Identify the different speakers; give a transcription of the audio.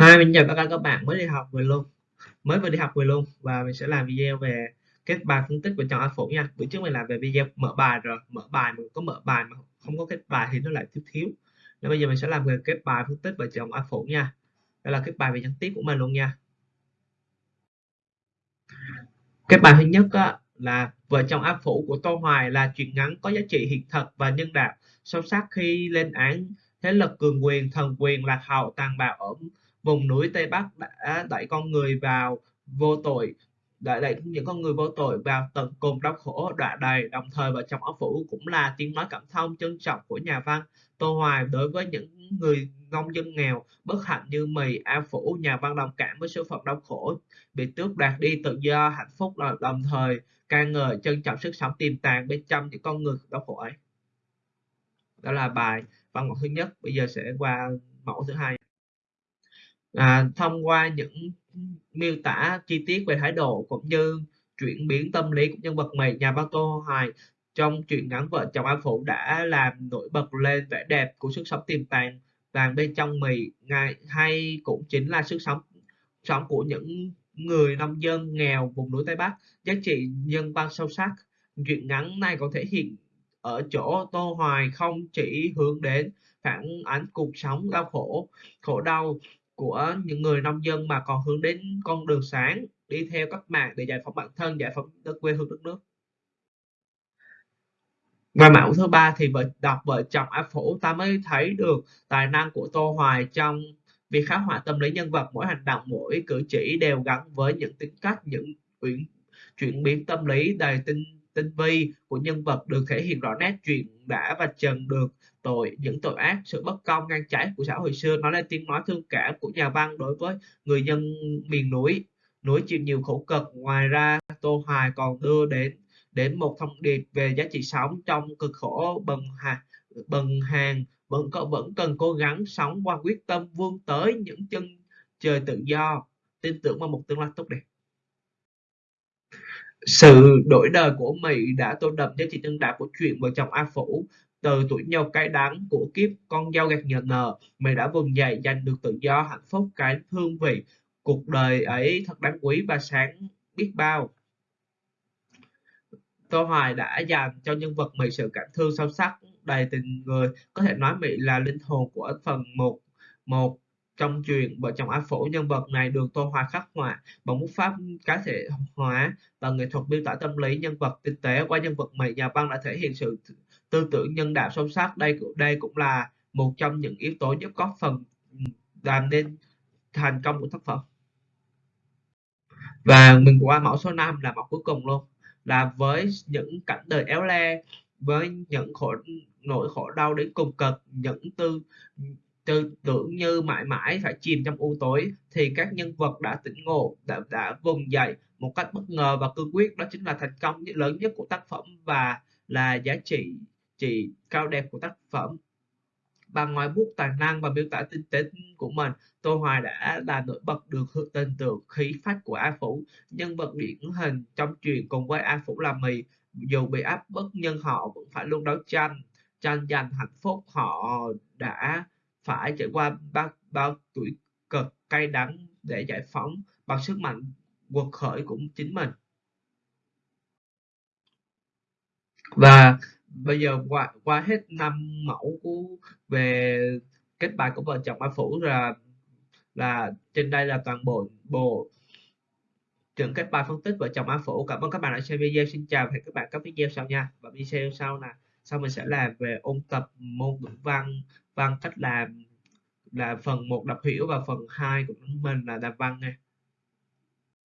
Speaker 1: Hi, mình chào tất cả các bạn mới đi học về luôn mới vừa đi học về luôn. Và mình sẽ làm video về kết bài phân tích và chọn áp phủ nha. Bữa trước mình làm về video mở bài rồi mở bài mình có mở bài mà không có kết bài thì nó lại thiếu thiếu. Nên bây giờ mình sẽ làm về kết bài phân tích và chọn áp phủ nha. Đây là kết bài về nhắn tiếp của mình luôn nha. Kết bài thứ nhất á, là vợ chồng áp phủ của Tô Hoài là chuyện ngắn có giá trị hiện thực và nhân đạo. Sâu sắc khi lên án thế lực cường quyền thần quyền lạc hậu tàn bạo ở vùng núi Tây Bắc đã đẩy con người vào vô tội, đã đẩy những con người vô tội vào tận cùng đau khổ đọa đầy. Đồng thời vợ chồng áo phủ cũng là tiếng nói cảm thông trân trọng của nhà văn Tô Hoài đối với những người nông dân nghèo, bất hạnh như mì A Phủ. Nhà văn đồng cảm với số phận đau khổ bị tước đoạt đi tự do, hạnh phúc. Đồng thời ca ngợi trân trọng sức sống tiềm tàng bên trong những con người đau khổ ấy. Đó là bài văn mẫu thứ nhất. Bây giờ sẽ qua mẫu thứ hai à, thông qua những miêu tả chi tiết về thái độ cũng như chuyển biến tâm lý của nhân vật mày nhà văn tô hoài trong truyện ngắn vợ chồng an phụ đã làm nổi bật lên vẻ đẹp của sức sống tiềm tàng vàng bên trong mì ngay hay cũng chính là sức sống sống của những người nông dân nghèo vùng núi tây bắc. Giá trị nhân văn sâu sắc truyện ngắn này có thể hiện ở chỗ tô hoài không chỉ hướng đến phản ánh cuộc sống đau khổ khổ đau của những người nông dân mà còn hướng đến con đường sáng, đi theo cách mạng để giải phóng bản thân, giải phóng đất quê hương đất nước. Và mẫu thứ ba thì vợ, đọc vợ chồng áp phủ ta mới thấy được tài năng của tô hoài trong việc khắc họa tâm lý nhân vật. Mỗi hành động, mỗi cử chỉ đều gắn với những tính cách, những chuyển chuyển biến tâm lý đầy tinh tinh vi của nhân vật, được thể hiện rõ nét chuyện đã và trần được tội, những tội ác, sự bất công ngang trái của xã hội xưa. Nói lên tiếng nói thương cảm của nhà văn đối với người dân miền núi. Núi chịu nhiều khổ cực. Ngoài ra, tô hoài còn đưa đến đến một thông điệp về giá trị sống trong cực khổ bần hà, bần hàng. Vẫn có, vẫn cần cố gắng sống qua quyết tâm vươn tới những chân trời tự do. Tin tưởng vào một tương lai tốt đẹp. Sự đổi đời của Mỹ đã tô đậm giá trị nhân đạo của chuyện vợ chồng A Phủ từ tuổi nhau cái đắng của kiếp, con dao gạt nhờ nờ mày đã vùng dậy, giành được tự do, hạnh phúc, cái hương vị. Cuộc đời ấy thật đáng quý và sáng biết bao. Tô Hoài đã dành cho nhân vật Mỹ sự cảm thương sâu sắc, đầy tình người. Có thể nói Mỹ là linh hồn của phần một một trong truyện vợ chồng A Phổ nhân vật này được Tô Hoài khắc họa bằng bút pháp cá thể hóa và nghệ thuật miêu tả tâm lý nhân vật tinh tế. Qua nhân vật Mỹ, nhà văn đã thể hiện sự tư tưởng nhân đạo sâu sắc đây đây cũng là một trong những yếu tố giúp góp phần ừ, làm nên thành công của tác phẩm. Và mình qua mẫu số 5 là mẫu cuối cùng luôn là với những cảnh đời éo le với những khổ nỗi khổ đau đến cùng cực những tư tư tưởng như mãi mãi phải chìm trong u tối thì các nhân vật đã tỉnh ngộ đã, đã vùng dậy một cách bất ngờ và cương quyết. Đó chính là thành công lớn nhất của tác phẩm và là giá trị trị cao đẹp của tác phẩm. Bằng ngoài bút tài năng và miêu tả tinh tế của mình tô hoài đã là nổi bật được tên tượng khí phách của a phủ. Nhân vật điển hình trong truyện cùng với a phủ là mì dù bị áp bức nhưng họ vẫn phải luôn đấu tranh tranh giành hạnh phúc. Họ đã phải trải qua bao, bao tuổi cực cay đắng để giải phóng bằng sức mạnh quật khởi của chính mình. Và bây giờ qua qua hết năm mẫu của, về kết bài của vợ chồng ba Phủ là là trên đây là toàn bộ bộ trường kết bài phân tích vợ chồng A Phủ. Cảm ơn các bạn đã xem video. Xin chào và hẹn các bạn các video sau nha. Và video sau là, sau mình sẽ làm về ôn tập môn ngữ văn văn cách làm, là phần một đọc hiểu và phần 2 của mình là đàm văn nha.